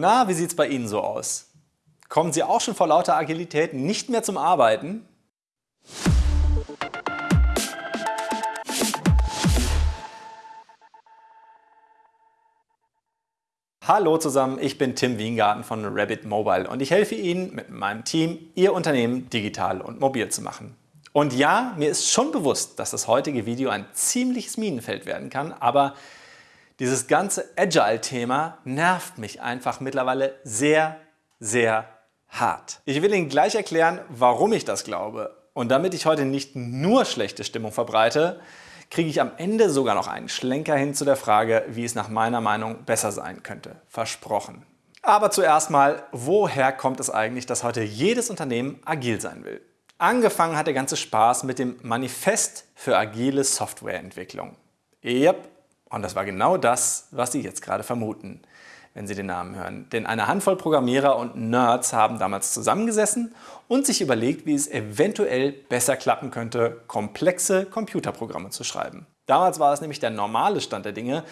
Na, wie sieht's bei Ihnen so aus? Kommen Sie auch schon vor lauter Agilität nicht mehr zum Arbeiten? Hallo zusammen, ich bin Tim Wiengarten von Rabbit Mobile und ich helfe Ihnen mit meinem Team, Ihr Unternehmen digital und mobil zu machen. Und ja, mir ist schon bewusst, dass das heutige Video ein ziemliches Minenfeld werden kann, aber dieses ganze Agile-Thema nervt mich einfach mittlerweile sehr, sehr hart. Ich will Ihnen gleich erklären, warum ich das glaube. Und damit ich heute nicht nur schlechte Stimmung verbreite, kriege ich am Ende sogar noch einen Schlenker hin zu der Frage, wie es nach meiner Meinung besser sein könnte. Versprochen. Aber zuerst mal, woher kommt es eigentlich, dass heute jedes Unternehmen agil sein will? Angefangen hat der ganze Spaß mit dem Manifest für agile Softwareentwicklung. Yep, und das war genau das, was Sie jetzt gerade vermuten, wenn Sie den Namen hören. Denn eine Handvoll Programmierer und Nerds haben damals zusammengesessen und sich überlegt, wie es eventuell besser klappen könnte, komplexe Computerprogramme zu schreiben. Damals war es nämlich der normale Stand der Dinge,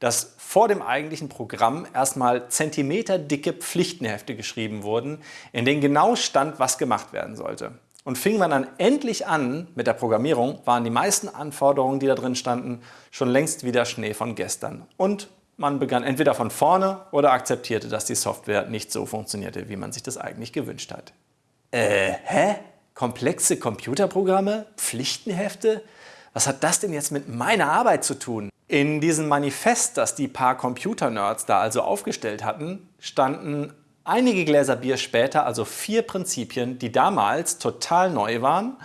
dass vor dem eigentlichen Programm erstmal zentimeterdicke Pflichtenhefte geschrieben wurden, in denen genau stand, was gemacht werden sollte. Und fing man dann endlich an mit der Programmierung, waren die meisten Anforderungen, die da drin standen, schon längst wieder Schnee von gestern. Und man begann entweder von vorne oder akzeptierte, dass die Software nicht so funktionierte, wie man sich das eigentlich gewünscht hat. Äh, hä? Komplexe Computerprogramme? Pflichtenhefte? Was hat das denn jetzt mit meiner Arbeit zu tun? In diesem Manifest, das die paar Computernerds da also aufgestellt hatten, standen einige Gläser Bier später also vier Prinzipien, die damals total neu waren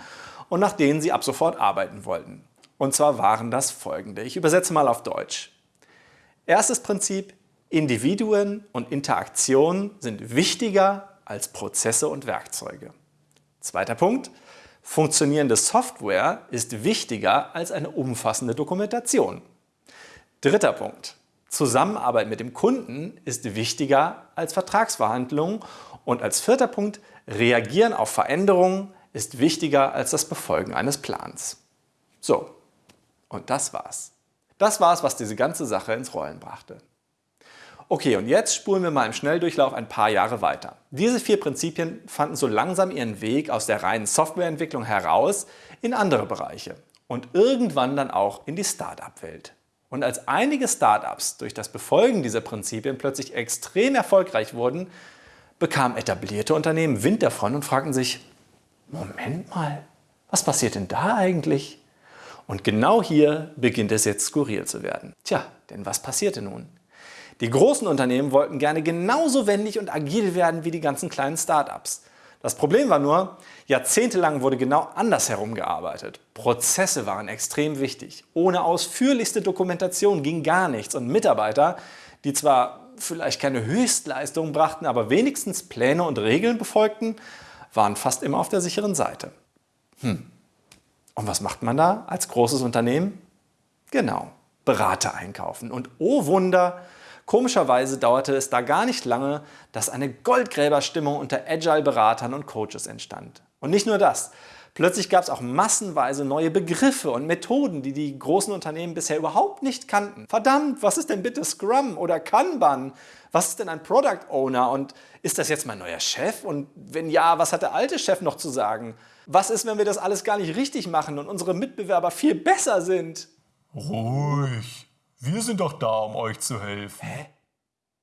und nach denen sie ab sofort arbeiten wollten. Und zwar waren das folgende. Ich übersetze mal auf Deutsch. Erstes Prinzip, Individuen und Interaktionen sind wichtiger als Prozesse und Werkzeuge. Zweiter Punkt, funktionierende Software ist wichtiger als eine umfassende Dokumentation. Dritter Punkt, Zusammenarbeit mit dem Kunden ist wichtiger als Vertragsverhandlungen. Und als vierter Punkt, Reagieren auf Veränderungen ist wichtiger als das Befolgen eines Plans. So, und das war's. Das war's, was diese ganze Sache ins Rollen brachte. Okay, und jetzt spulen wir mal im Schnelldurchlauf ein paar Jahre weiter. Diese vier Prinzipien fanden so langsam ihren Weg aus der reinen Softwareentwicklung heraus in andere Bereiche und irgendwann dann auch in die Start-up-Welt. Und als einige Startups durch das Befolgen dieser Prinzipien plötzlich extrem erfolgreich wurden, bekamen etablierte Unternehmen Wind davon und fragten sich, Moment mal, was passiert denn da eigentlich? Und genau hier beginnt es jetzt skurril zu werden. Tja, denn was passierte nun? Die großen Unternehmen wollten gerne genauso wendig und agil werden wie die ganzen kleinen Startups. Das Problem war nur, jahrzehntelang wurde genau andersherum gearbeitet. Prozesse waren extrem wichtig. Ohne ausführlichste Dokumentation ging gar nichts und Mitarbeiter, die zwar vielleicht keine Höchstleistung brachten, aber wenigstens Pläne und Regeln befolgten, waren fast immer auf der sicheren Seite. Hm. Und was macht man da als großes Unternehmen? Genau, Berater einkaufen. Und oh Wunder, Komischerweise dauerte es da gar nicht lange, dass eine Goldgräberstimmung unter Agile-Beratern und Coaches entstand. Und nicht nur das. Plötzlich gab es auch massenweise neue Begriffe und Methoden, die die großen Unternehmen bisher überhaupt nicht kannten. Verdammt, was ist denn bitte Scrum oder Kanban? Was ist denn ein Product Owner und ist das jetzt mein neuer Chef? Und wenn ja, was hat der alte Chef noch zu sagen? Was ist, wenn wir das alles gar nicht richtig machen und unsere Mitbewerber viel besser sind? Ruhig, wir sind doch da, um euch zu helfen. Hä?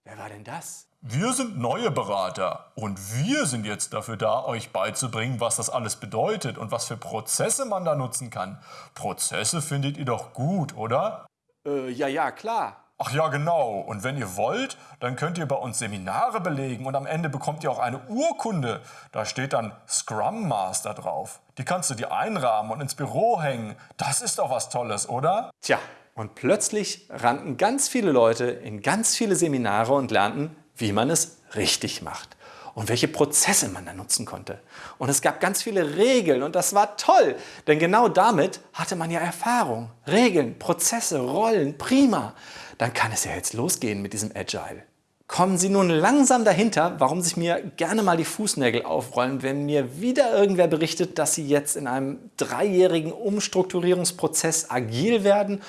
Wer war denn das? Wir sind neue Berater und wir sind jetzt dafür da, euch beizubringen, was das alles bedeutet und was für Prozesse man da nutzen kann. Prozesse findet ihr doch gut, oder? Äh, ja, ja, klar. Ach ja, genau. Und wenn ihr wollt, dann könnt ihr bei uns Seminare belegen und am Ende bekommt ihr auch eine Urkunde. Da steht dann Scrum Master drauf. Die kannst du dir einrahmen und ins Büro hängen. Das ist doch was Tolles, oder? Tja, und plötzlich rannten ganz viele Leute in ganz viele Seminare und lernten, wie man es richtig macht und welche Prozesse man da nutzen konnte. Und es gab ganz viele Regeln und das war toll, denn genau damit hatte man ja Erfahrung. Regeln, Prozesse, Rollen, prima. Dann kann es ja jetzt losgehen mit diesem Agile. Kommen Sie nun langsam dahinter, warum sich mir gerne mal die Fußnägel aufrollen, wenn mir wieder irgendwer berichtet, dass Sie jetzt in einem dreijährigen Umstrukturierungsprozess agil werden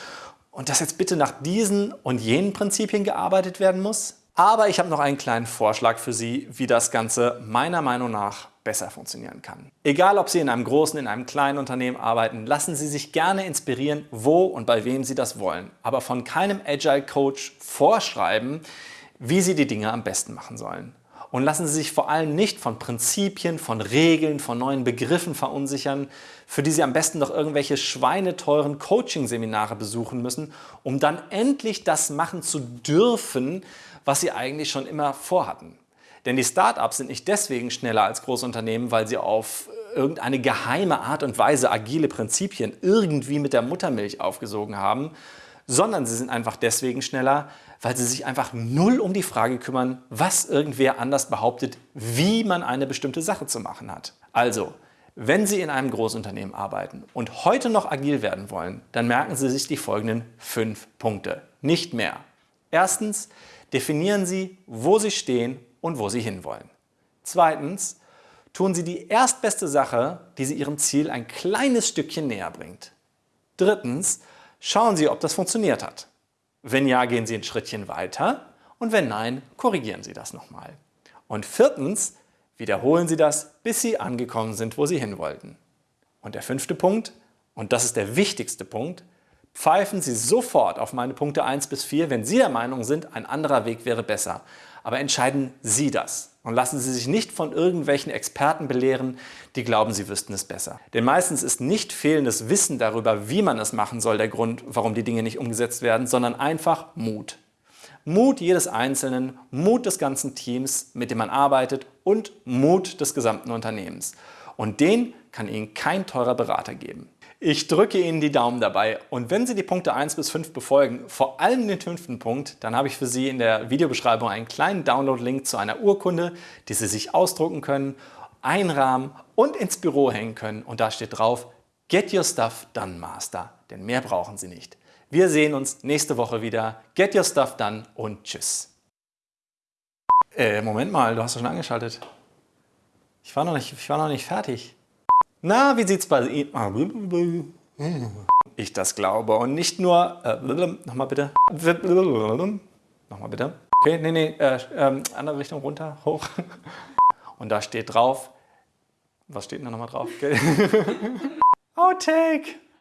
und dass jetzt bitte nach diesen und jenen Prinzipien gearbeitet werden muss? Aber ich habe noch einen kleinen Vorschlag für Sie, wie das Ganze meiner Meinung nach besser funktionieren kann. Egal, ob Sie in einem großen, in einem kleinen Unternehmen arbeiten, lassen Sie sich gerne inspirieren, wo und bei wem Sie das wollen. Aber von keinem Agile Coach vorschreiben, wie Sie die Dinge am besten machen sollen. Und lassen Sie sich vor allem nicht von Prinzipien, von Regeln, von neuen Begriffen verunsichern, für die Sie am besten noch irgendwelche schweineteuren Coaching-Seminare besuchen müssen, um dann endlich das machen zu dürfen, was Sie eigentlich schon immer vorhatten. Denn die Startups sind nicht deswegen schneller als Großunternehmen, weil sie auf irgendeine geheime Art und Weise agile Prinzipien irgendwie mit der Muttermilch aufgesogen haben, sondern sie sind einfach deswegen schneller, weil sie sich einfach null um die Frage kümmern, was irgendwer anders behauptet, wie man eine bestimmte Sache zu machen hat. Also, wenn Sie in einem Großunternehmen arbeiten und heute noch agil werden wollen, dann merken Sie sich die folgenden fünf Punkte, nicht mehr. Erstens, definieren Sie, wo Sie stehen und wo Sie hinwollen. Zweitens, tun Sie die erstbeste Sache, die Sie Ihrem Ziel ein kleines Stückchen näher bringt. Drittens, schauen Sie, ob das funktioniert hat. Wenn ja, gehen Sie ein Schrittchen weiter und wenn nein, korrigieren Sie das nochmal. Und viertens, wiederholen Sie das, bis Sie angekommen sind, wo Sie hin wollten. Und der fünfte Punkt, und das ist der wichtigste Punkt, pfeifen Sie sofort auf meine Punkte 1 bis 4, wenn Sie der Meinung sind, ein anderer Weg wäre besser. Aber entscheiden Sie das und lassen Sie sich nicht von irgendwelchen Experten belehren, die glauben, sie wüssten es besser. Denn meistens ist nicht fehlendes Wissen darüber, wie man es machen soll, der Grund, warum die Dinge nicht umgesetzt werden, sondern einfach Mut. Mut jedes Einzelnen, Mut des ganzen Teams, mit dem man arbeitet und Mut des gesamten Unternehmens. Und den kann Ihnen kein teurer Berater geben. Ich drücke Ihnen die Daumen dabei und wenn Sie die Punkte 1 bis 5 befolgen, vor allem den fünften Punkt, dann habe ich für Sie in der Videobeschreibung einen kleinen Download-Link zu einer Urkunde, die Sie sich ausdrucken können, einrahmen und ins Büro hängen können und da steht drauf Get Your Stuff Done Master, denn mehr brauchen Sie nicht. Wir sehen uns nächste Woche wieder. Get Your Stuff Done und Tschüss. Äh, Moment mal, du hast doch schon angeschaltet. Ich war noch nicht, ich war noch nicht fertig. Na, wie sieht's bei Ihnen? Ich das glaube und nicht nur, äh, nochmal bitte. Nochmal bitte. Okay, nee, nee, äh, äh, andere Richtung runter, hoch. Und da steht drauf, was steht denn da nochmal drauf? Outtake.